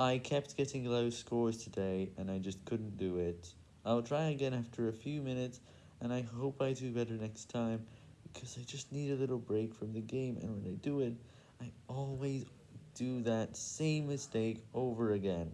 I kept getting low scores today, and I just couldn't do it. I'll try again after a few minutes, and I hope I do better next time, because I just need a little break from the game, and when I do it, I always do that same mistake over again.